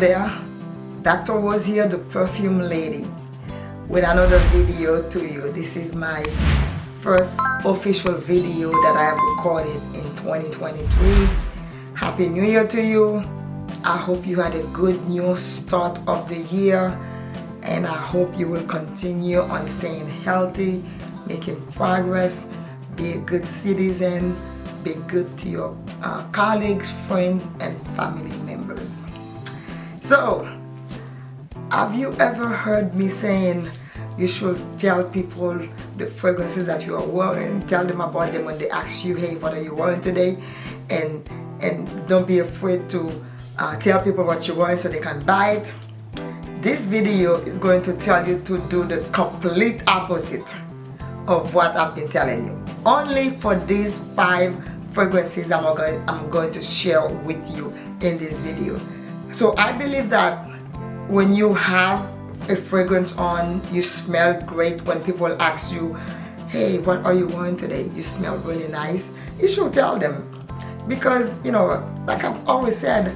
there. Dr. Was here the perfume lady with another video to you. This is my first official video that I have recorded in 2023 happy new year to you. I hope you had a good new start of the year and I hope you will continue on staying healthy making progress. Be a good citizen. Be good to your uh, colleagues friends and family members so have you ever heard me saying you should tell people the fragrances that you are wearing tell them about them when they ask you hey what are you wearing today? And and don't be afraid to uh, tell people what you're wearing so they can buy it. This video is going to tell you to do the complete opposite of what I've been telling you. Only for these five fragrances I'm going, I'm going to share with you in this video so I believe that when you have a fragrance on you smell great. When people ask you hey what are you wearing today? You smell really nice. You should tell them. Because you know like I've always said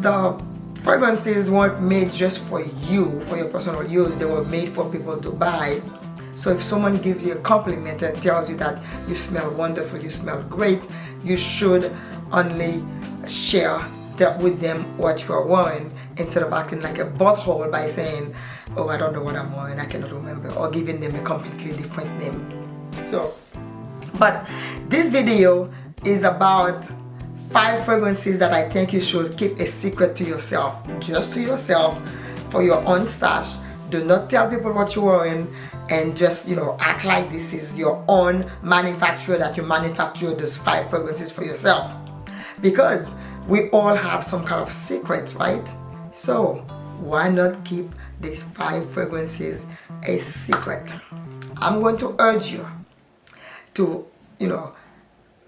the fragrances weren't made just for you for your personal use. They were made for people to buy. So if someone gives you a compliment and tells you that you smell wonderful you smell great you should only share that with them what you are wearing instead of acting like a butthole by saying oh I don't know what I'm wearing I cannot remember or giving them a completely different name. So but this video is about five fragrances that I think you should keep a secret to yourself just to yourself for your own stash. Do not tell people what you're wearing and just you know act like this is your own manufacturer that you manufacture those five fragrances for yourself. Because we all have some kind of secrets right? So why not keep these five fragrances a secret? I'm going to urge you to you know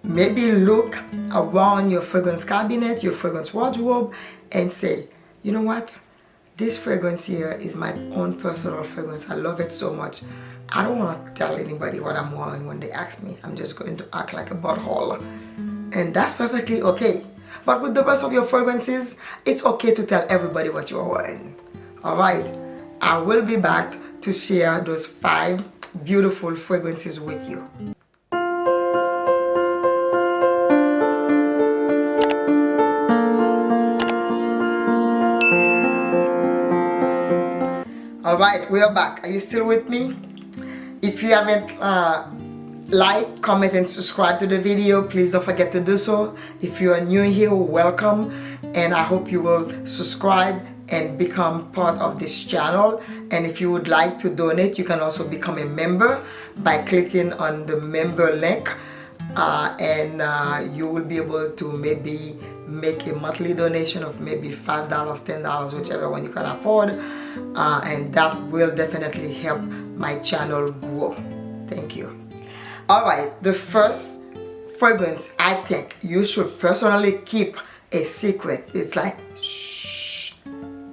maybe look around your fragrance cabinet your fragrance wardrobe and say you know what? This fragrance here is my own personal fragrance. I love it so much. I don't want to tell anybody what i'm wearing when they ask me. I'm just going to act like a butthole. And that's perfectly okay but with the rest of your fragrances it's okay to tell everybody what you're wearing. All right. I will be back to share those five beautiful fragrances with you. All right we are back. Are you still with me? If you haven't uh, like comment and subscribe to the video. Please don't forget to do so. If you are new here welcome. And I hope you will subscribe and become part of this channel. And if you would like to donate you can also become a member by clicking on the member link. Uh, and uh, you will be able to maybe make a monthly donation of maybe five dollars ten dollars whichever one you can afford. Uh, and that will definitely help my channel grow. Thank you all right the first fragrance i think you should personally keep a secret. It's like shh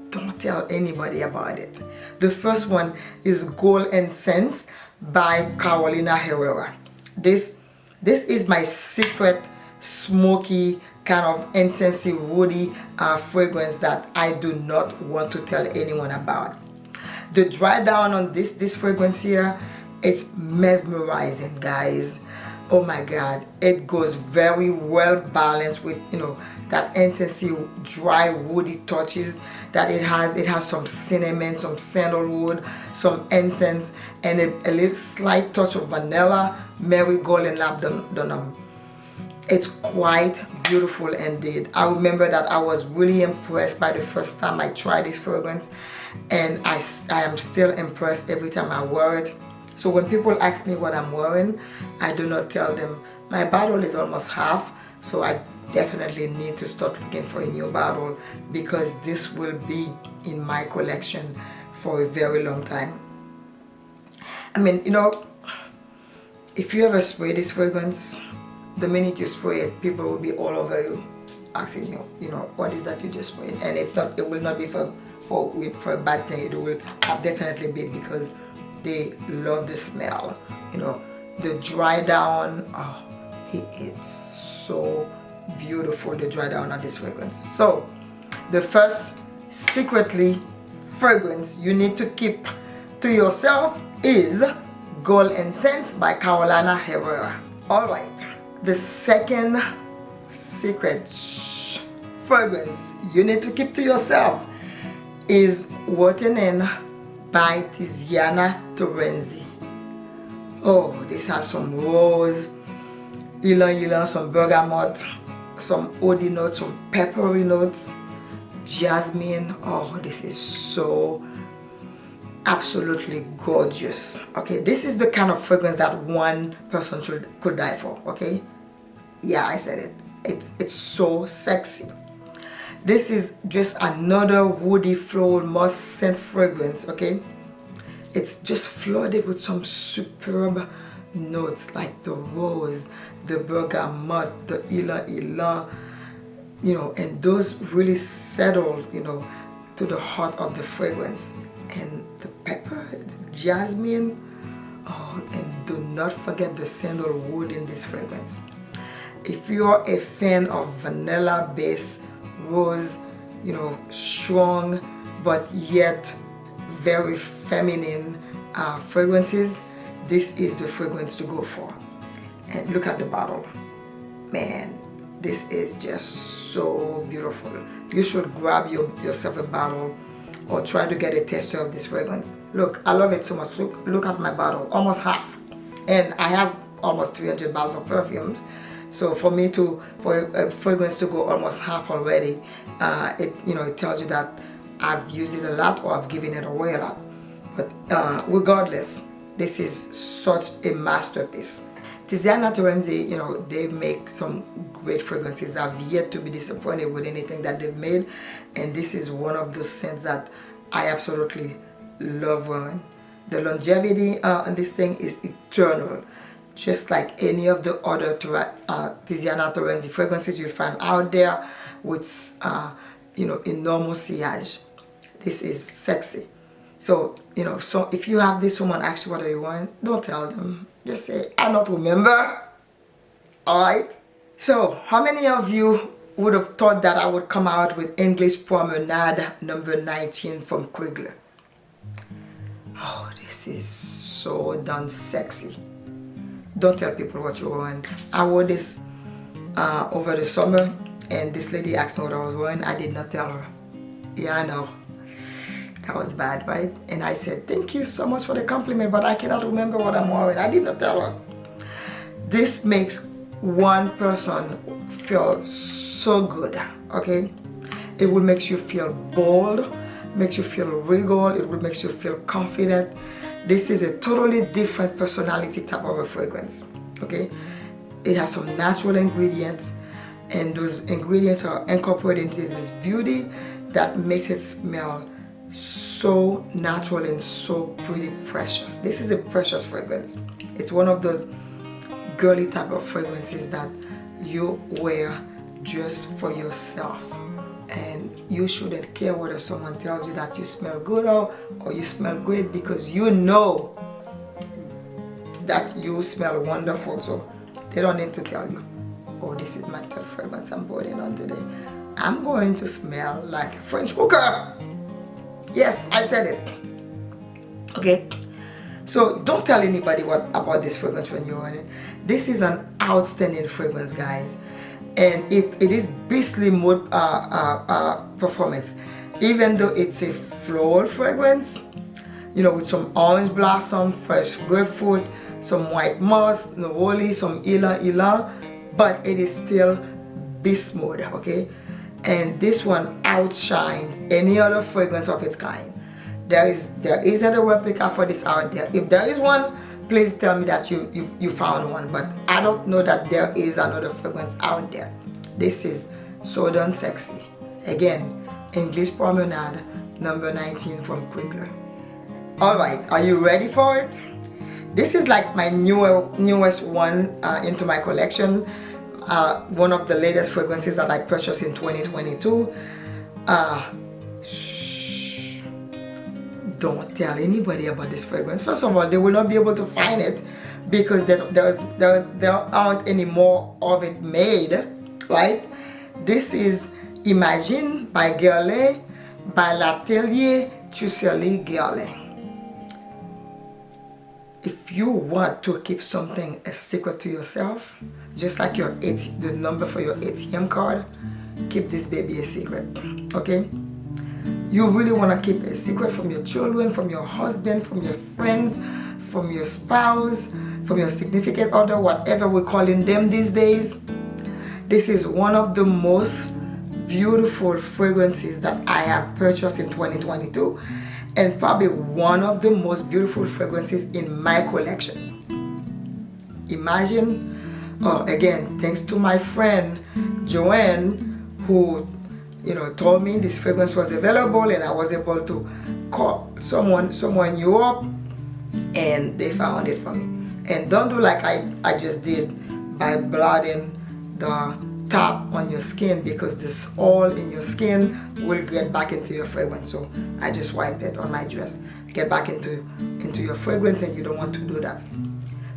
don't tell anybody about it. The first one is gold incense by carolina herrera. This this is my secret smoky kind of incensey woody uh, fragrance that i do not want to tell anyone about. The dry down on this this fragrance here it's mesmerizing guys. Oh my god. It goes very well balanced with you know that incensey dry woody touches that it has. It has some cinnamon some sandalwood some incense and a, a little slight touch of vanilla marigold and labdanum it's quite beautiful indeed. I remember that i was really impressed by the first time i tried this fragrance and i i am still impressed every time i wear it so when people ask me what I'm wearing, I do not tell them. My bottle is almost half, so I definitely need to start looking for a new bottle because this will be in my collection for a very long time. I mean, you know, if you ever spray this fragrance, the minute you spray it, people will be all over you asking you, you know, what is that you just sprayed? And it's not, it will not be for, for, for a bad thing. It will definitely be because they love the smell you know the dry down oh it's so beautiful the dry down of this fragrance so the first secretly fragrance you need to keep to yourself is Gold Incense by Carolina Herrera. Alright, the second secret fragrance you need to keep to yourself is In by Tiziana Terenzi. Oh, this has some rose, ylang ylang, some bergamot, some woody notes, some peppery notes, jasmine. Oh, this is so absolutely gorgeous. Okay, this is the kind of fragrance that one person should could die for. Okay, yeah, I said it. It's it's so sexy. This is just another woody floral musk scent fragrance. Okay, it's just flooded with some superb notes like the rose, the bergamot, the ylang ylang, you know, and those really settle, you know, to the heart of the fragrance. And the pepper, the jasmine, oh, and do not forget the sandalwood in this fragrance. If you're a fan of vanilla base rose, you know, strong but yet very feminine uh, fragrances, this is the fragrance to go for. And look at the bottle. Man, this is just so beautiful. You should grab your, yourself a bottle or try to get a taster of this fragrance. Look, I love it so much. Look, look at my bottle, almost half. And I have almost 300 bottles of perfumes. So for me to, for a fragrance to go almost half already, uh, it, you know, it tells you that I've used it a lot or I've given it away a lot. But uh, regardless, this is such a masterpiece. Tiziana Terenzi, you know, they make some great fragrances. I've yet to be disappointed with anything that they've made. And this is one of those scents that I absolutely love wearing. The longevity uh, on this thing is eternal. Just like any of the other uh, Tiziana Terenzi fragrances you'll find out there with, uh, you know, enormous sillage. This is sexy. So, you know, so if you have this woman ask you what do you want, don't tell them. Just say, I don't remember. Alright? So, how many of you would have thought that I would come out with English Promenade number 19 from Quigley? Oh, this is so done sexy. Don't tell people what you want. I wore this uh, over the summer and this lady asked me what I was wearing. I did not tell her. Yeah, I know that was bad right and I said thank you so much for the compliment but I cannot remember what I'm wearing I did not tell her this makes one person feel so good okay it will make you feel bold makes you feel regal it will make you feel confident this is a totally different personality type of a fragrance okay? It has some natural ingredients and those ingredients are incorporated into this beauty that makes it smell so natural and so pretty precious. This is a precious fragrance. It's one of those girly type of fragrances that you wear just for yourself and you shouldn't care whether someone tells you that you smell good or, or you smell great because you know that you smell wonderful so they don't need to tell you oh this is my third fragrance I'm putting on today I'm going to smell like a French cooker Yes, I said it. Okay. So don't tell anybody what about this fragrance when you're on it. This is an outstanding fragrance, guys. And it, it is beastly mode uh, uh, uh, performance. Even though it's a floral fragrance, you know, with some orange blossom, fresh grapefruit, some white moss, neroli, some ylang ylang, but it is still beast mode, okay? and this one outshines any other fragrance of its kind there is there isn't a replica for this out there if there is one please tell me that you you, you found one but i don't know that there is another fragrance out there. This is so done sexy. Again english promenade number 19 from Quigley all right are you ready for it? This is like my newer newest one uh, into my collection. Uh, one of the latest fragrances that I purchased in 2022 uh, don't tell anybody about this fragrance first of all they will not be able to find it because there, there's, there's, there aren't any more of it made right this is Imagine by Guerlain by L'Atelier Trucelli Guerlain. If you want to keep something a secret to yourself, just like your AT, the number for your ATM card, keep this baby a secret, okay? You really want to keep a secret from your children, from your husband, from your friends, from your spouse, from your significant other, whatever we're calling them these days. This is one of the most beautiful fragrances that I have purchased in 2022 and probably one of the most beautiful fragrances in my collection. Imagine, oh, again, thanks to my friend Joanne who you know told me this fragrance was available and I was able to call someone someone you up and they found it for me. And don't do like I, I just did by blotting the top on your skin because this oil in your skin will get back into your fragrance. So I just wiped it on my dress. Get back into into your fragrance and you don't want to do that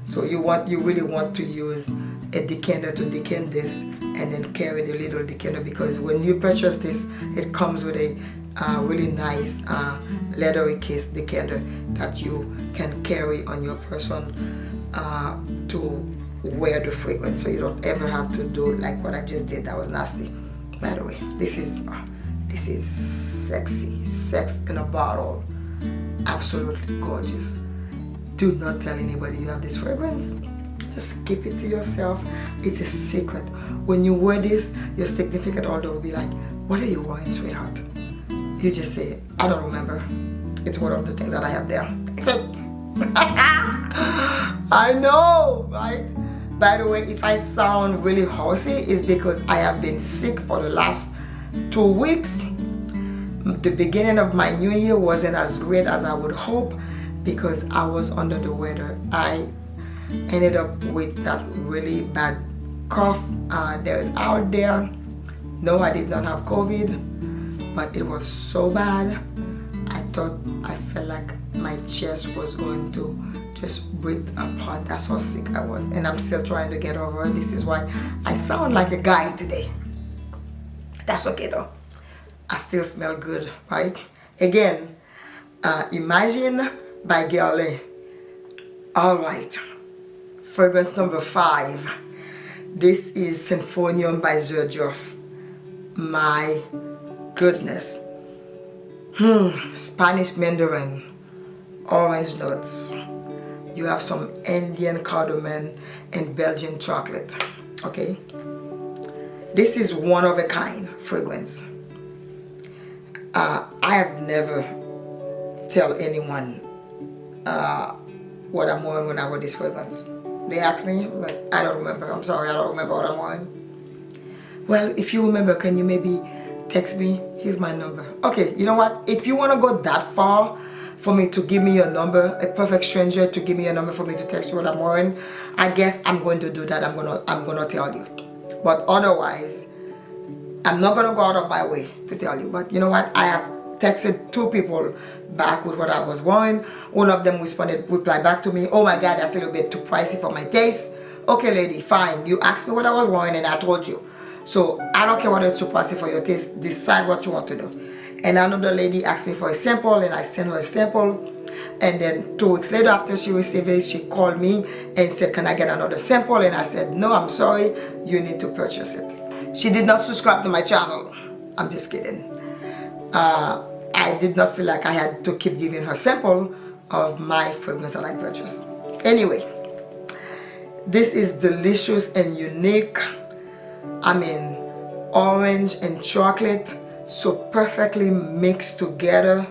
so you want you really want to use a decanter to decant this and then carry the little decanter because when you purchase this it comes with a uh, really nice uh, leathery case decanter that you can carry on your person uh, to wear the fragrance. So you don't ever have to do like what I just did. That was nasty. By the way this is uh, this is sexy. Sex in a bottle. Absolutely gorgeous do not tell anybody you have this fragrance. Just keep it to yourself. It's a secret. When you wear this your significant other will be like what are you wearing sweetheart? You just say I don't remember. It's one of the things that I have there. I know right? By the way if I sound really horsey it's because I have been sick for the last two weeks. The beginning of my new year wasn't as great as I would hope because I was under the weather. I ended up with that really bad cough. Uh, that was out there. No I did not have COVID but it was so bad. I thought I felt like my chest was going to just breathe apart. That's how sick I was and I'm still trying to get over it. This is why I sound like a guy today. That's okay though. I still smell good right? Again uh, imagine by Guerlain all right. Fragrance number five. This is Symphonium by Xerjoff my goodness. Hmm Spanish Mandarin. Orange notes. you have some Indian cardamom and Belgian chocolate. Okay. This is one of a kind fragrance. Uh, I have never tell anyone uh, what I'm wearing when I wear this fragrance they ask me but I don't remember. I'm sorry I don't remember what I'm wearing. Well if you remember can you maybe text me? Here's my number. Okay you know what? If you want to go that far for me to give me your number a perfect stranger to give me a number for me to text you what i'm wearing i guess i'm going to do that. I'm gonna i'm gonna tell you. But otherwise i'm not gonna go out of my way to tell you. But you know what? I have texted two people back with what i was wearing one of them responded replied back to me oh my god that's a little bit too pricey for my taste. Okay lady fine. You asked me what i was wearing and i told you. So i don't care what is too pricey for your taste. Decide what you want to do. And another lady asked me for a sample and I sent her a sample. And then two weeks later after she received it she called me and said can I get another sample? And I said no I'm sorry. You need to purchase it. She did not subscribe to my channel. I'm just kidding uh, I did not feel like I had to keep giving her sample of my fragrance that I purchased. Anyway this is delicious and unique. I mean orange and chocolate so perfectly mixed together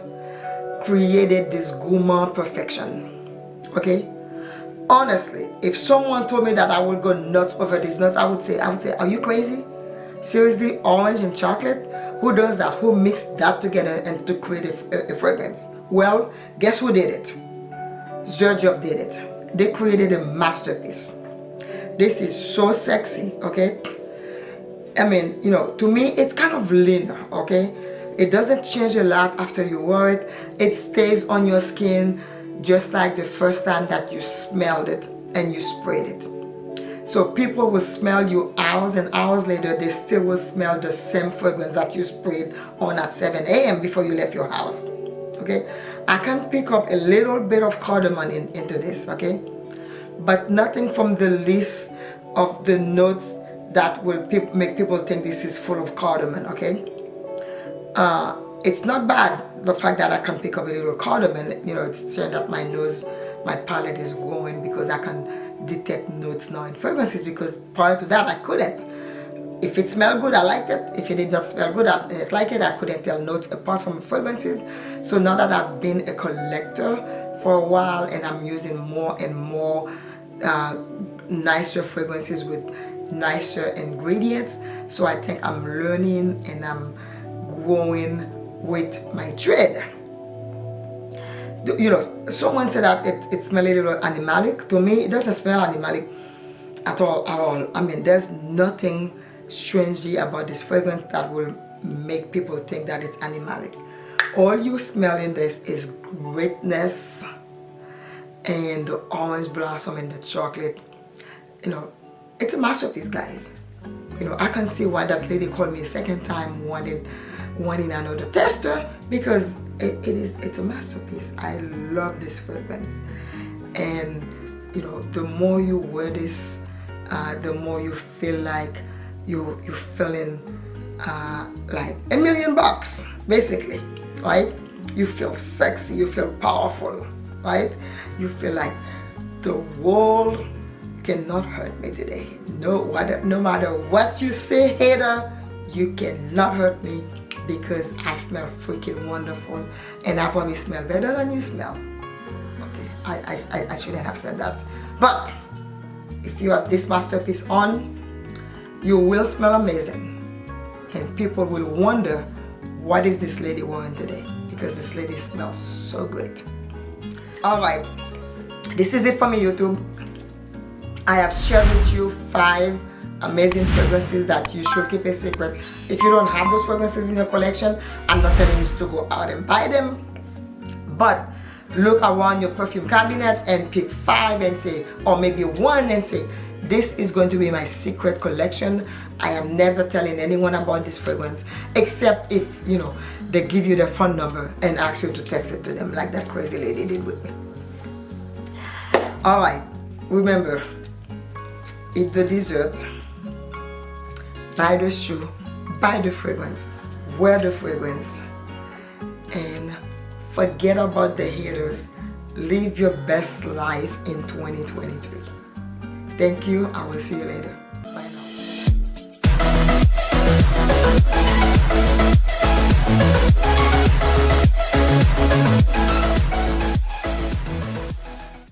created this gourmand perfection okay? Honestly if someone told me that i would go nuts over these nuts i would say i would say are you crazy? Seriously orange and chocolate who does that who mixed that together and to create a, uh, a uh, fragrance well guess who did it Xerjoff did it they created a masterpiece this is so sexy okay I mean, you know, to me, it's kind of lean, okay? It doesn't change a lot after you wear it. It stays on your skin just like the first time that you smelled it and you sprayed it. So people will smell you hours and hours later they still will smell the same fragrance that you sprayed on at 7 a.m before you left your house okay? I can pick up a little bit of cardamom in, into this okay? But nothing from the list of the notes that will pe make people think this is full of cardamom okay? Uh, it's not bad the fact that I can pick up a little cardamom you know it's showing that my nose my palate is growing because I can detect notes now in fragrances because prior to that I couldn't. If it smelled good I liked it. If it did not smell good I didn't like it I couldn't tell notes apart from fragrances. So now that I've been a collector for a while and I'm using more and more uh, nicer fragrances with nicer ingredients so I think I'm learning and I'm growing with my trade you know someone said that it, it smells a little animalic. To me it doesn't smell animalic at all at all. I mean there's nothing strangely about this fragrance that will make people think that it's animalic. All you smell in this is greatness and the orange blossom and the chocolate. You know it's a masterpiece guys. You know i can see why that lady called me a second time wanted wanting another tester because it, it is it's a masterpiece. I love this fragrance. And you know the more you wear this uh, the more you feel like you you feeling uh, like a million bucks basically right? You feel sexy you feel powerful right? You feel like the world cannot hurt me today. No what no matter what you say hater you cannot hurt me because I smell freaking wonderful and I probably smell better than you smell. Okay I, I, I shouldn't have said that. But if you have this masterpiece on you will smell amazing. And people will wonder what is this lady wearing today? Because this lady smells so great all right this is it for me youtube. I have shared with you five amazing fragrances that you should keep a secret if you don't have those fragrances in your collection i'm not telling you to go out and buy them. But look around your perfume cabinet and pick five and say or maybe one and say this is going to be my secret collection. I am never telling anyone about this fragrance except if you know they give you their phone number and ask you to text it to them like that crazy lady did with me. All right remember eat the dessert buy the shoe buy the fragrance wear the fragrance and forget about the haters. Live your best life in 2023 thank you. I will see you later